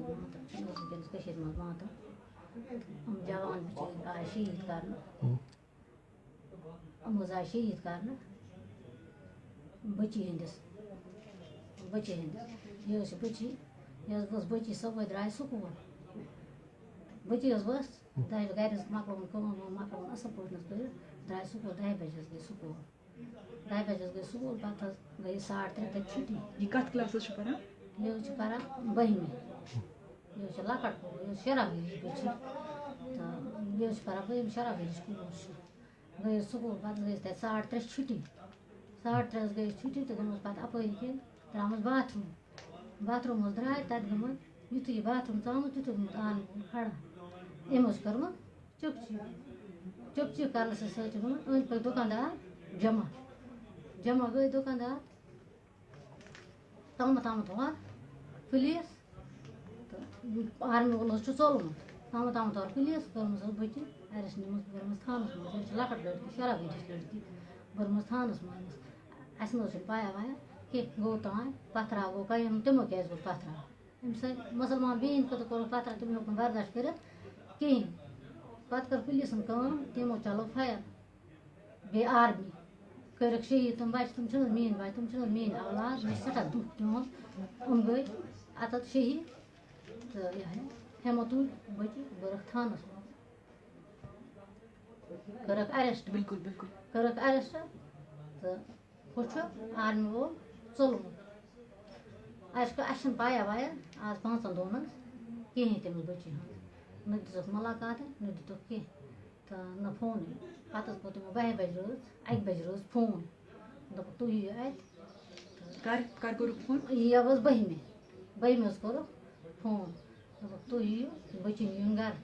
منٛز مانٛتہٕ یِم جوان بِچٲرۍ آے شہیٖد کَرنہٕ یِم حظ آے شہیٖد کَرنہٕ بٔچی ہِنٛدِس بٔچی ہِنٛدِس یہِ حظ چھِ بٔچی یہِ حظ ؤژھ بٔچی صُبحٲے درٛاے سکوٗل بٔچی حظ ؤژھ دَہہِ گَرِ حظ مۄکلووُن کٲم وٲم مۄکلووُن اَصٕل پٲٹھۍ حظ کٔرِتھ درٛاے سکوٗل دَہہِ بَجہِ حظ گٔے سکوٗل دَہہِ بَجہِ حظ گٔے سکوٗل پَتہٕ حظ گٔے ساڑ ترٛےٚ تَتہِ چھُٹی یہ کت کلاسس چھُ پران یہِ حظ چھِ پَران بٔہمہِ یہِ حظ چھِ لۄکٕٹ کوٗر یہِ حظ شراہ ؤرِش بٔچی تہٕ یہِ حظ چھِ پَران بٔہمہِ شراہ ؤرِش کوٗر چھِ گٔے حظ سکوٗل پَتہٕ گٔے أسۍ تَتہِ ساڑ ترٛےٚ چھُٹی ساڑ ترٛےٚ حظ گٔے أسۍ چھُٹی تہٕ گٔمٕژ پَتہٕ اَپٲری کِنۍ درٛامٕژ باتھروٗم باتھروٗم حظ درٛاے تَتہِ گٔمٕژ یُتھُے یہِ باتھروٗم ژامُت تیُتھُے گوٚمُت آنہٕ وول کھڑا أمۍ حظ چھِ کٔرمٕژ چُپ چِپ چُپ چِپ آرمی وول حظ چھُ ژوٚلمُت تامَتھ آمُت اور پُلیٖس کٔرمٕژ حظ بٔچی اَرٮ۪سٹ نِمٕژ بٔرمٕژ تھانَس منٛز یہِ چھِ لۄکٕٹ لٔڑکی شراہ ؤرِش لٔڑکی بٔرمٕژ تھانَس منٛز اَسہِ نہ حظ چھِنہٕ پَیہ وَیہ کینٛہہ گوٚو تام پَتھراو گوٚو قیِم تِمو کیٛازِ گوٚو پَتھراو أمۍ سۭتۍ مُسلمان بیٚنہِ خٲطرٕ کوٚرُکھ پَتھراو تِم ہیوٚک نہٕ برداش کٔرِتھ کِہیٖنۍ پَتہٕ کٔر پُلیٖسَن کٲم تِمو چلو فایر بیٚیہِ آرمی کٔرِکھ شہیٖد تِم بَچہِ تِم چھِنہٕ حظ میٛٲنۍ بَچہِ تِم چھِنہٕ حظ میٛٲنۍ اولاد مےٚ چھِ سٮ۪ٹھاہ دُکھ تِہُنٛد یِم گٔے شہیٖد تُلۍ بٔچی بٔرٕکھ تھانَس۔ منٛز کٔرٕکھ اَرٮ۪سٹ بالکل۔ بالکل کٔرٕکھ اَرٮ۪سٹ تہٕ ہُہ چھُ آرمی وول ژوٚلمُت اَسہِ پَیہ وَیہ آز پانٛژَن دۄہَن حظ کِہیٖنۍ تٔمِس بٔچی ہٕنٛز نہ دِژٕکھ مُلاقاتٕے نہ دِتُکھ کینٛہہ تہٕ نہ فونٕے پَتہٕ حظ کوٚر تِمو بَہہِ بَجہِ رٲژ اَکہِ بَجہِ رٲژ فون۔ دوٚپُکھ تُہۍ یِیِو اَتہِ کر کر کوٚرُکھ فون۔ یہِ حظ بٔہمہِ بٔہمہِ حظ کوٚرُکھ فون دوٚپُکھ تُہۍ یِیِو بٔچی نِیُن گَرٕ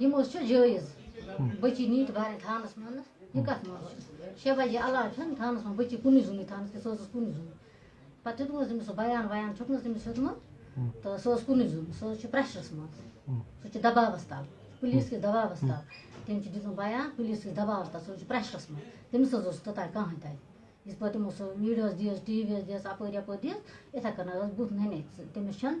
یِم حظ چھِ جٲیِز بٔچی نی تہٕ بَرٕنۍ تھانَس منٛز یہِ کَتھ منٛز شےٚ بَجے علاوٕ چھَنہٕ تھانَس منٛز بٔچی کُنُے زوٚنٕے تھانَس کینٛہہ سۄ حظ ٲس کُنُے زوٚن پَتہٕ دیُتمَس تٔمِس سُہ بَیان وَیان چھُکھ تٔمِس ہیوٚتمُت تہٕ سۄ ٲس کُنُے زوٚن سۄ حظ چھِ پرٛٮ۪شرَس منٛز سُہ چھِ دَباوَس تَل پُلیٖس کِس دَباوَس تَل تٔمۍ چھِ دیُتمُت بَیان پُلیٖس کِس دَباوَس تَل سُہ حظ چھِ پرٛٮ۪شرَس منٛز تٔمِس حظ اوس توٚتانۍ کٕہٕنۍ تَتہِ یِتھ پٲٹھۍ تِمو سُہ ویٖڈیوز دِژ ٹی وی یَس دِژ اَپٲرۍ یَپٲرۍ دِژ یِتھَے کٔنۍ ٲس بُتھ نَنے تٔمِس چھَنہٕ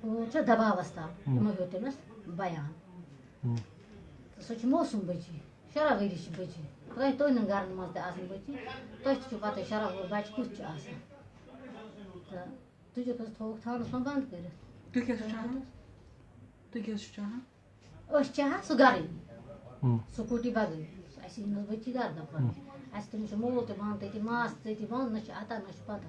چھِ دَباوَس تَل یِمو ہیوٚت تٔمِس بَیان۔ تہٕ سۄ چھِ موسوٗم بٔچی شراہ ؤری چھِ بٔچی تۄہہِ تُہٕنٛدٮ۪ن گَرَن منٛز تہِ آسان بٔچی تۄہہِ تہِ چھُو پَتہٕ شراہ وُہُر بَچہِ کُس چھُ آسان تہٕ تُجِکھ حظ تھووُکھ تھانَس منٛز بنٛد کٔرِتھ تُہۍ کیٛاہ چھُو چاہان تُہۍ کیٛاہ چھُو چاہان أسۍ چاہان سُہ گَرٕ یی سکوٗٹی بَغٲر اَسہِ یی نہٕ حظ بٔچی گَرٕ دَپان اَسہِ تٔمِس چھُ مول تہِ بنٛد تٔتی ماس تٔتی بنٛد نہ چھُ اَتہ نہ چھُ پَتہ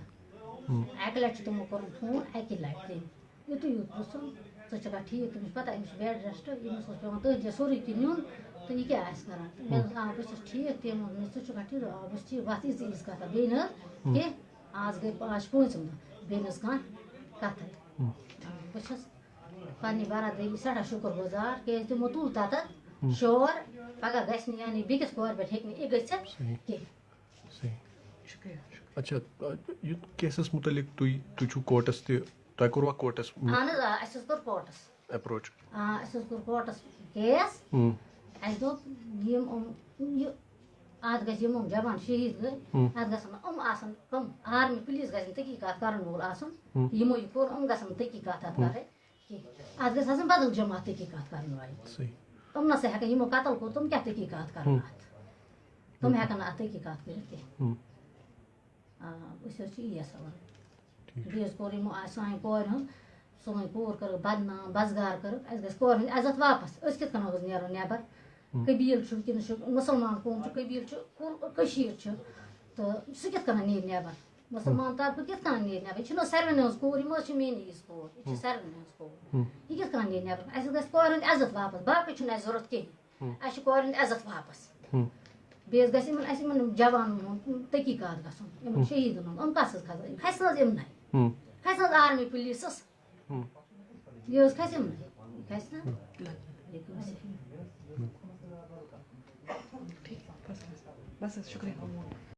اَکہِ لَٹہِ چھُ تِمو کوٚرمُت فون اَکہِ لَٹہِ تٔمۍ یُتُے یوت پرٛژھُن ژٕ چھَکھا ٹھیٖک تٔمِس پَتہ أمِس چھُ بیٚڈ رٮ۪سٹ أمِس اوس پٮ۪وان تٔتھۍ جایہِ سورُے کینٛہہ نیُن تہٕ یہِ کیٛاہ آسہِ کَران مےٚ دوٚپ آ بہٕ چھَس ٹھیٖک تٔمۍ ووٚن مےٚ ژٕ چھُکھا ٹھیٖک آ بہٕ چھَس ٹھیٖک وَتھ یِژ یِژ کَتھا بیٚیہِ نہٕ حظ کینٛہہ آز گٔے آز چھِ پوٗنٛژِم دۄہ بیٚیہِ نہٕ حظ کانٛہہ کَتھَے بہٕ چھَس پنٛنہِ بَرادٔری سٮ۪ٹھاہ شُکُر گُزار کیٛازِ تِمو تُل تَتَتھ شور پَگاہ گژھِ نہٕ یعنی بیٚکِس کورِ پٮ۪ٹھ ہیٚکہِ نہٕ یہِ گٔژھِتھ کینٛہہ صحیح۔ شُکریہ اچھا یہِ کیسَس مُتعلِق تُہۍ تُہۍ چھُو کوٹَس تہِ تۄہہِ کوٚروا کوٹَس اہن حظ آ اَسہِ حظ کوٚر کوٹَس اٮ۪پروچ آ اَسہِ حظ کوٚر کوٹَس کیس اَسہِ دوٚپ یِم یِم یہِ اَتھ گژھِ یِم یِم جوان شہیٖد گٔے اَتھ گژھن یِم آسَن کٕم آرمی پُلیٖس گژھن تحقیٖقات کَرَن وول آسُن یِمو یہِ کوٚر یِم گژھن نہٕ تحقیٖقات اَتھ کَرٕنۍ کینٛہہ اَتھ گژھِ آسٕنۍ بدل جماعت تحقیٖقات کَرن والہِ صحیح تِم نہ سا ہٮ۪کَن یِمو قتل کوٚر تِم کیٛاہ تحقیٖقات کَرن اَتھ تِم ہٮ۪کَن نہٕ اَتھ تحقیٖقات کٔرِتھ کینٛہہ آ أسۍ حظ چھِ یی یَژھان بیٚیہِ حظ کوٚر یِمو سانہِ کورِ ہُنٛد سٲنۍ کوٗر کٔرٕکھ بدنام بزگار کٔرٕکھ اَسہِ گژھِ کورِ ہٕنٛدۍ عزت واپَس۔ أسۍ کِتھ کٔنۍ حظ نیرو نٮ۪بر قبیٖل چھُ مُسلمان قوم چھُ قبیٖل چھُ کٔشیٖر چھُ۔ تہٕ سُہ کِتھ کٔنۍ نیرِ نٮ۪بر مُسلمان طبقہٕ کِتھ کٔنۍ نیرِ نٮ۪بر یہِ چھِنہٕ حظ ساروِنٕے ہٕنٛز کوٗر یِم حظ چھِ میٛٲنی ہِش کوٗر یہِ چھِ ساروِنٕے ہٕنٛز کوٗر۔ یہِ کِتھ کٔنۍ نیرِ نٮ۪بر اَسہِ گژھِ کورِ ہُنٛد عزت واپَس باقٕے چھُنہٕ اَسہِ ضوٚرَتھ کِہیٖنۍ۔ اَسہِ چھِ کورِ ہُنٛد عزت واپَس۔ بیٚیہِ حظ گژھِ یِمن اَسہِ یِمن جوانن ہُنٛد تحقیٖقات گژھُن یِمن شہیٖدن ہُنٛد یِم کَس حظ کھسن کھسہِ نہٕ حظ یِمنٕے کھسہِ نہٕ حظ آرمی پُلیٖسَس یہِ حظ کھسہِ یِمنٕے گژھِ نا لگ یہِ گژھِ ٹھیک بس بس بس حظ شُکریہ